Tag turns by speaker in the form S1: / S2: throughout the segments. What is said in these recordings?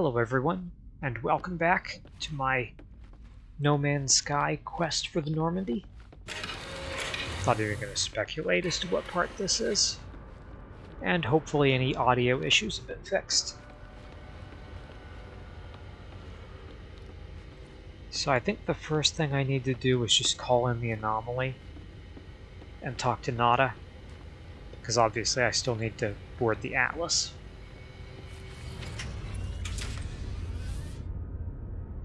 S1: Hello everyone, and welcome back to my No Man's Sky quest for the Normandy. Thought you were going to speculate as to what part this is, and hopefully any audio issues have been fixed. So I think the first thing I need to do is just call in the anomaly and talk to Nada, because obviously I still need to board the Atlas.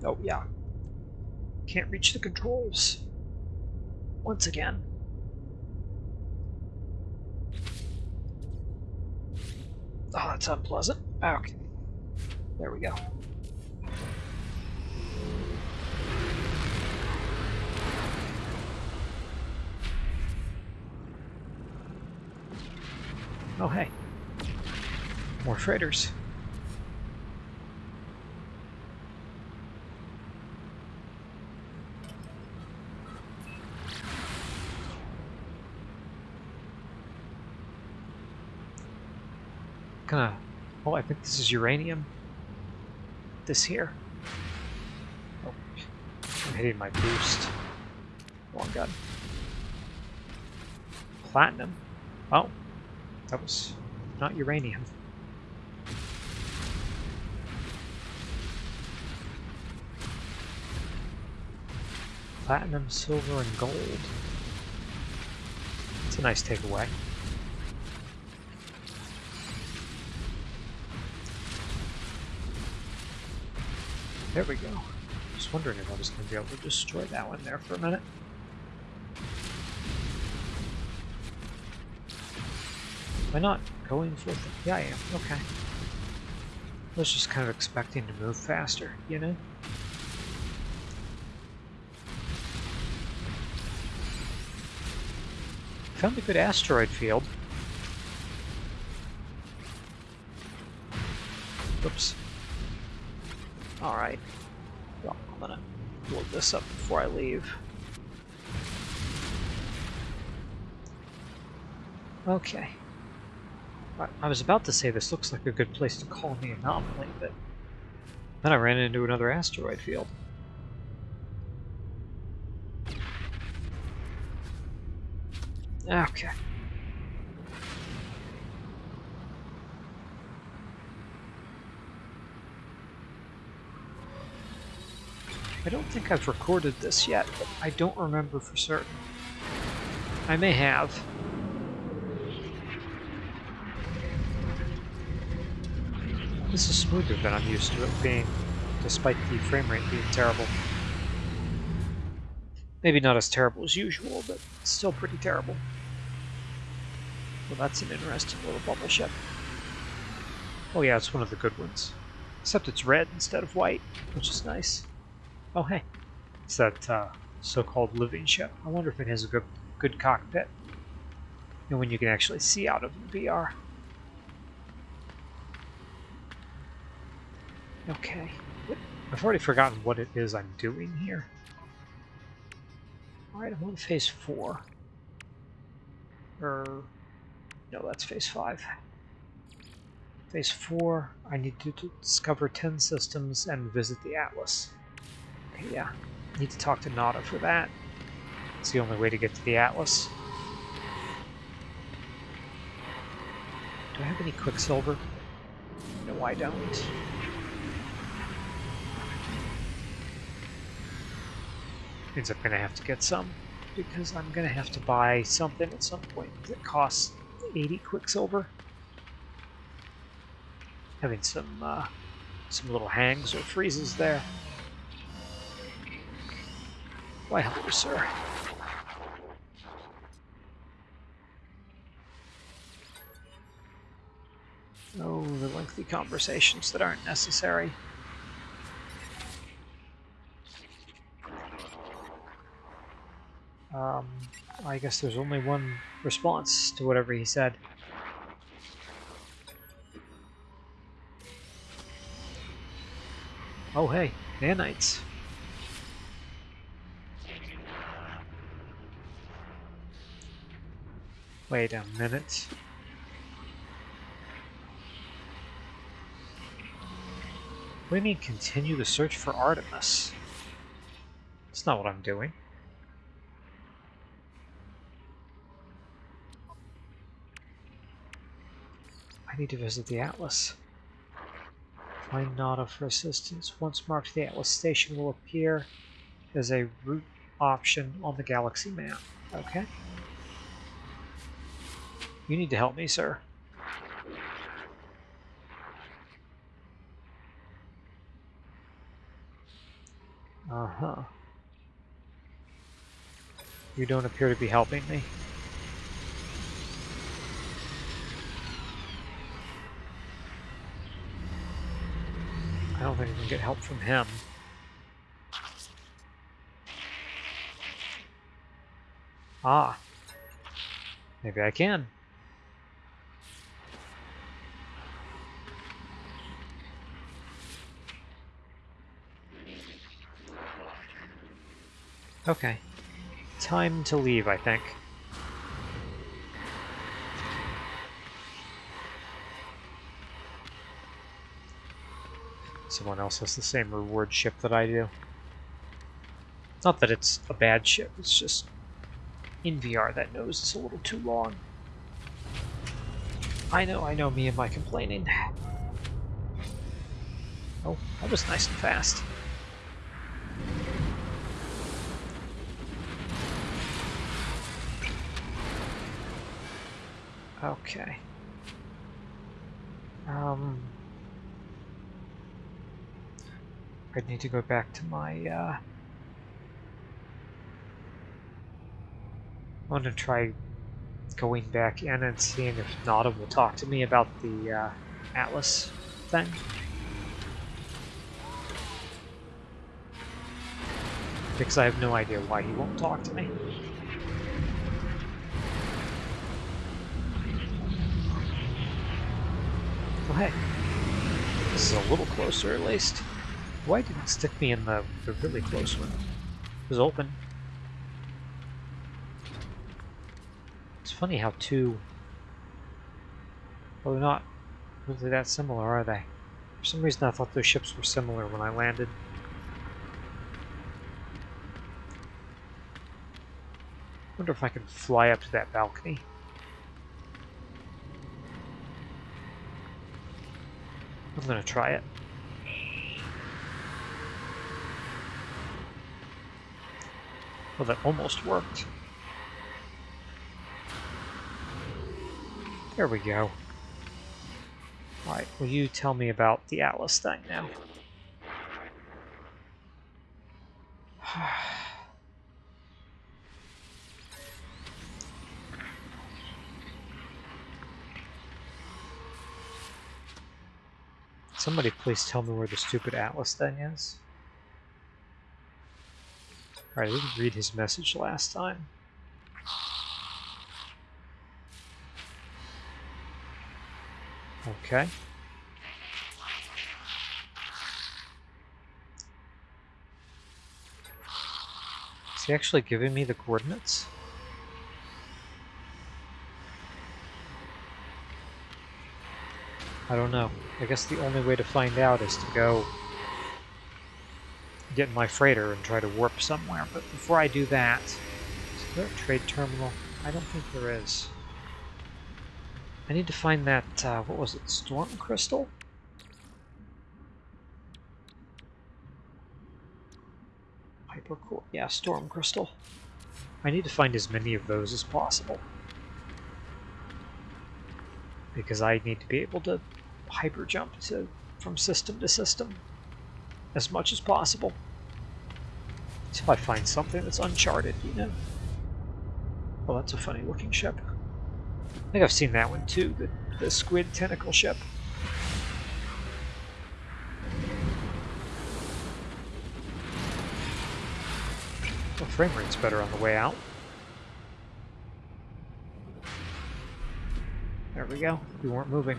S1: Oh, yeah. Can't reach the controls. Once again. Oh, that's unpleasant. Okay. There we go. Oh, hey. More freighters. Oh, I think this is uranium. This here. Oh, I'm hitting my boost. Oh, Wrong gun. Platinum. Oh, that was not uranium. Platinum, silver, and gold. It's a nice takeaway. There we go. Just wondering if I was going to be able to destroy that one there for a minute. Am I not going for it? Yeah, I am. Okay. I was just kind of expecting to move faster, you know? Found a good asteroid field. Oops. Alright. Well, I'm gonna load this up before I leave. Okay. I was about to say this looks like a good place to call the anomaly, but then I ran into another asteroid field. Okay. I don't think I've recorded this yet, but I don't remember for certain. I may have. This is smoother than I'm used to it being, despite the frame rate being terrible. Maybe not as terrible as usual, but still pretty terrible. Well, that's an interesting little bubble ship. Oh yeah, it's one of the good ones. Except it's red instead of white, which is nice. Oh, hey. It's that uh, so-called living ship. I wonder if it has a good, good cockpit. And when you can actually see out of the VR. Okay. I've already forgotten what it is I'm doing here. Alright, I'm on phase 4. Or... No, that's phase 5. Phase 4, I need to discover 10 systems and visit the Atlas yeah. Need to talk to Nada for that. It's the only way to get to the Atlas. Do I have any Quicksilver? No, I don't. Means I'm gonna have to get some, because I'm gonna have to buy something at some point that costs 80 Quicksilver. Having some, uh, some little hangs or freezes there. Why, hello, sir. Oh, the lengthy conversations that aren't necessary. Um, I guess there's only one response to whatever he said. Oh hey, nanites. Wait a minute. do you mean continue the search for Artemis? That's not what I'm doing. I need to visit the Atlas. Find Nada for assistance. Once marked, the Atlas station will appear as a route option on the galaxy map. Okay. You need to help me, sir. Uh-huh. You don't appear to be helping me. I don't think I can get help from him. Ah. Maybe I can. Okay. Time to leave, I think. Someone else has the same reward ship that I do. Not that it's a bad ship, it's just in VR that nose is a little too long. I know, I know me and my complaining. Oh, that was nice and fast. Okay. Um, I need to go back to my, uh, I want to try going back in and seeing if Nada will talk to me about the uh, Atlas thing. Because I have no idea why he won't talk to me. Hey, this is a little closer at least. Why didn't it stick me in the, the really close one? It was open. It's funny how two... Well, they're not really that similar, are they? For some reason I thought those ships were similar when I landed. wonder if I can fly up to that balcony. I'm gonna try it. Well, that almost worked. There we go. Alright, will you tell me about the Atlas thing now? Somebody please tell me where the stupid Atlas thing is. Alright, I didn't read his message last time. Okay. Is he actually giving me the coordinates? I don't know. I guess the only way to find out is to go get my freighter and try to warp somewhere. But before I do that, is there a trade terminal? I don't think there is. I need to find that, uh, what was it, storm crystal? Hypercore, yeah, storm crystal. I need to find as many of those as possible. Because I need to be able to hyper jump to, from system to system as much as possible. Until I find something that's uncharted, you know? Well, that's a funny looking ship. I think I've seen that one too, the, the squid tentacle ship. The frame rate's better on the way out. We go. We weren't moving.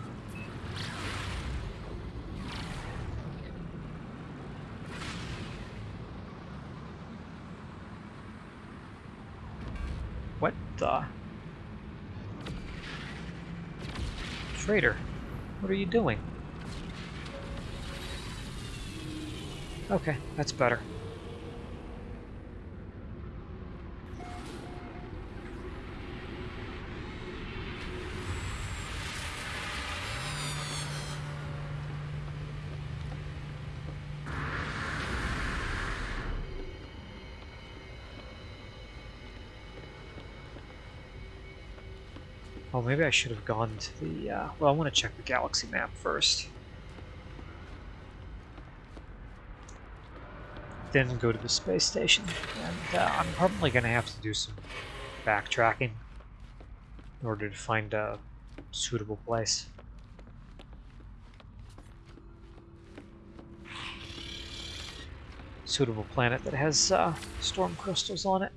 S1: What the? Traitor, what are you doing? Okay, that's better. Oh, maybe I should have gone to the, uh, well, I want to check the galaxy map first. Then go to the space station, and uh, I'm probably going to have to do some backtracking in order to find a suitable place. Suitable planet that has uh, storm crystals on it.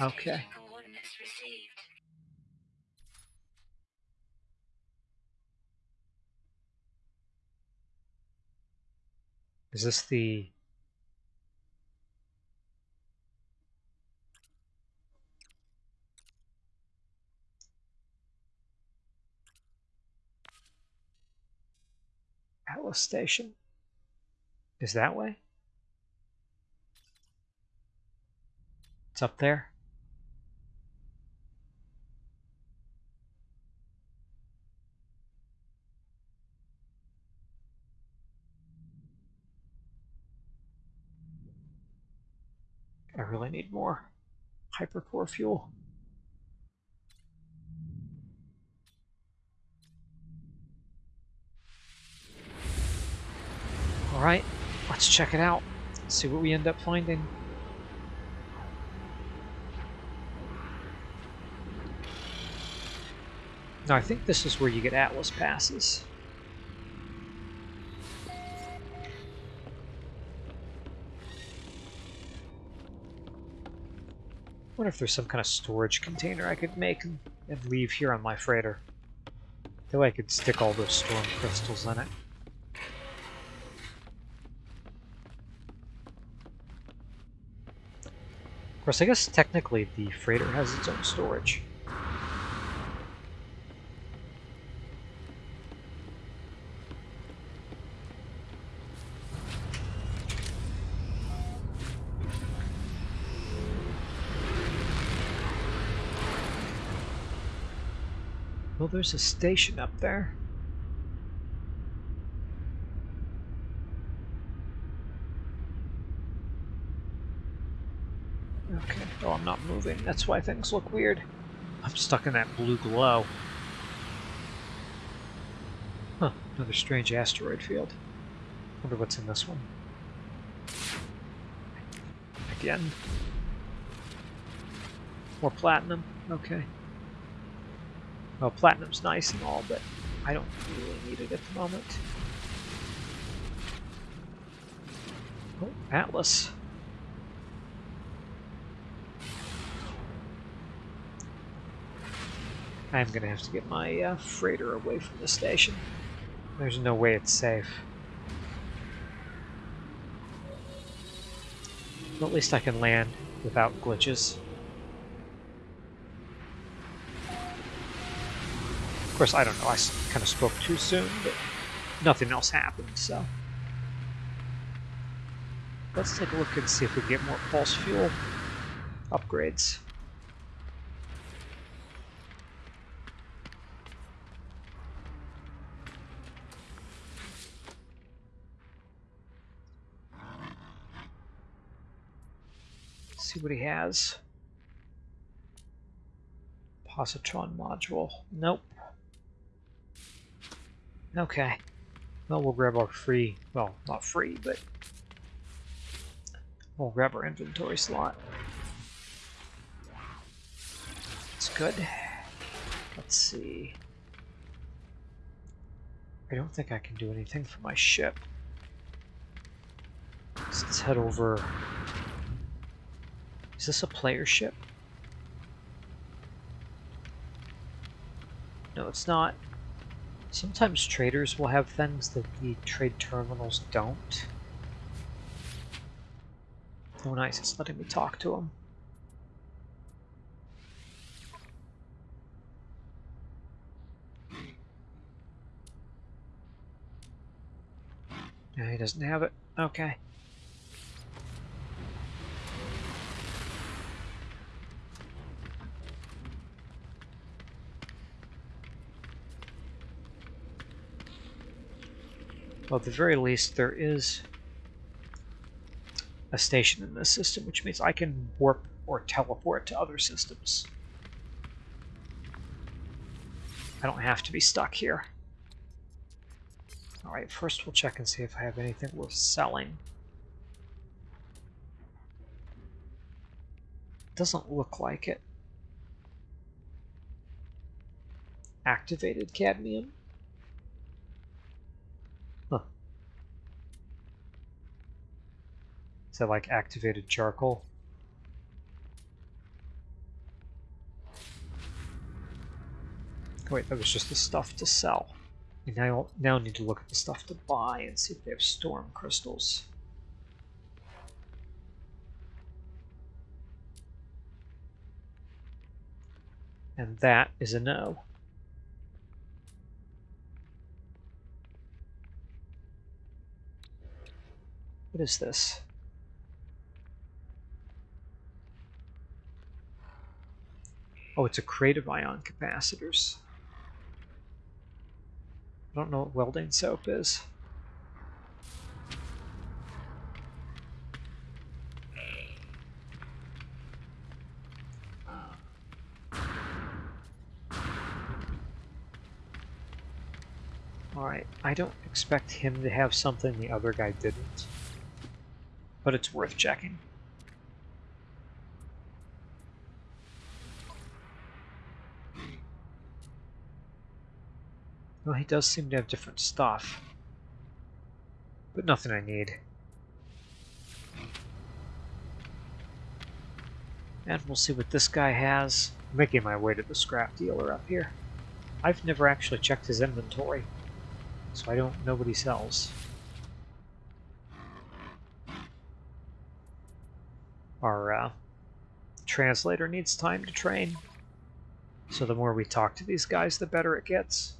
S1: Okay. Is this the... Atlas Station? Is that way? It's up there? I really need more hypercore fuel. Alright, let's check it out. See what we end up finding. Now I think this is where you get Atlas passes. Wonder if there's some kind of storage container I could make and, and leave here on my freighter. That way I could stick all those storm crystals in it. Of course, I guess technically the freighter has its own storage. Well, there's a station up there. Okay, oh, I'm not moving. That's why things look weird. I'm stuck in that blue glow. Huh, another strange asteroid field. Wonder what's in this one. Again. More platinum. Okay. Well, platinum's nice and all, but I don't really need it at the moment. Oh, Atlas. I'm gonna have to get my uh, freighter away from the station. There's no way it's safe. But at least I can land without glitches. Of course, I don't know, I kind of spoke too soon, but nothing else happened, so. Let's take a look and see if we can get more pulse fuel upgrades. see what he has. Positron module. Nope. Okay. Well, we'll grab our free, well, not free, but we'll grab our inventory slot. It's good. Let's see. I don't think I can do anything for my ship. So let's head over. Is this a player ship? No, it's not. Sometimes traders will have things that the trade terminals don't. Oh nice, it's letting me talk to them. No, he doesn't have it. Okay. Well, at the very least, there is a station in this system, which means I can warp or teleport to other systems. I don't have to be stuck here. Alright, first we'll check and see if I have anything worth selling. Doesn't look like it. Activated cadmium? Huh. Is that like activated charcoal? Wait, that was just the stuff to sell. We now, now need to look at the stuff to buy and see if they have storm crystals. And that is a no. What is this? Oh, it's a crate of ion capacitors. I don't know what welding soap is. Alright, I don't expect him to have something the other guy didn't. But it's worth checking. Well, he does seem to have different stuff. But nothing I need. And we'll see what this guy has. I'm making my way to the scrap dealer up here. I've never actually checked his inventory, so I don't know what he sells. Our uh, translator needs time to train, so the more we talk to these guys, the better it gets.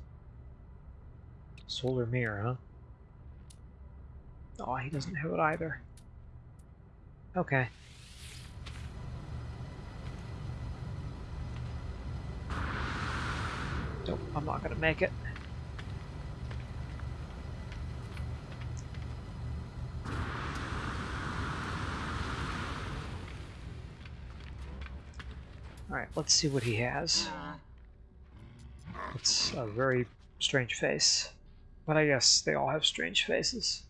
S1: Solar mirror, huh? Oh, he doesn't have it either. Okay. Nope, I'm not gonna make it. Alright, let's see what he has. Uh-huh. It's a very strange face. But I guess they all have strange faces.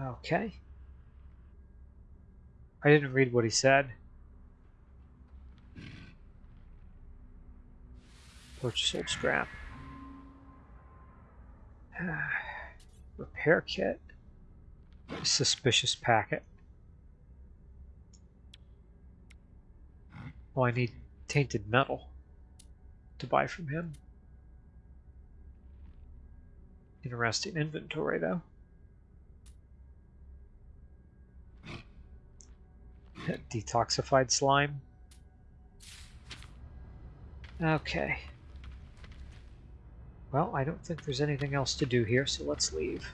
S1: Okay. I didn't read what he said. Purchase old scrap. Repair kit. Suspicious packet. Oh, I need tainted metal to buy from him. Interesting inventory, though. Detoxified slime. Okay. Well, I don't think there's anything else to do here, so let's leave.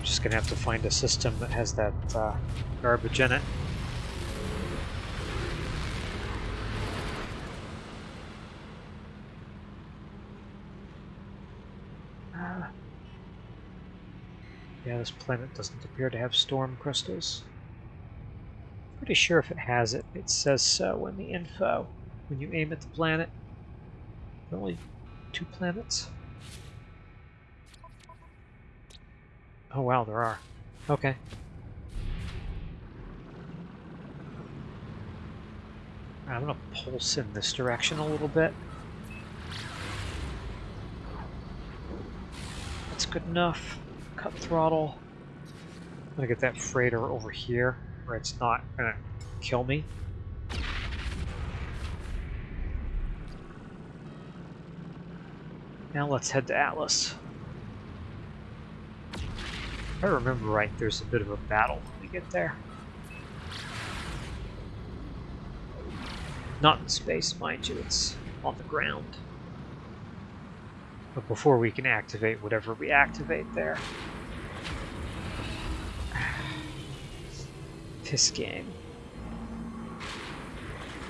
S1: I'm just going to have to find a system that has that uh, garbage in it. Uh, yeah, this planet doesn't appear to have storm crystals. Pretty sure if it has it, it says so in the info. When you aim at the planet, only two planets. Oh wow, there are. Okay. I'm gonna pulse in this direction a little bit. That's good enough. Cut throttle. I'm gonna get that freighter over here where it's not gonna kill me. Now let's head to Atlas. If I remember right, there's a bit of a battle to get there. Not in space, mind you, it's on the ground. But before we can activate whatever we activate there. This game.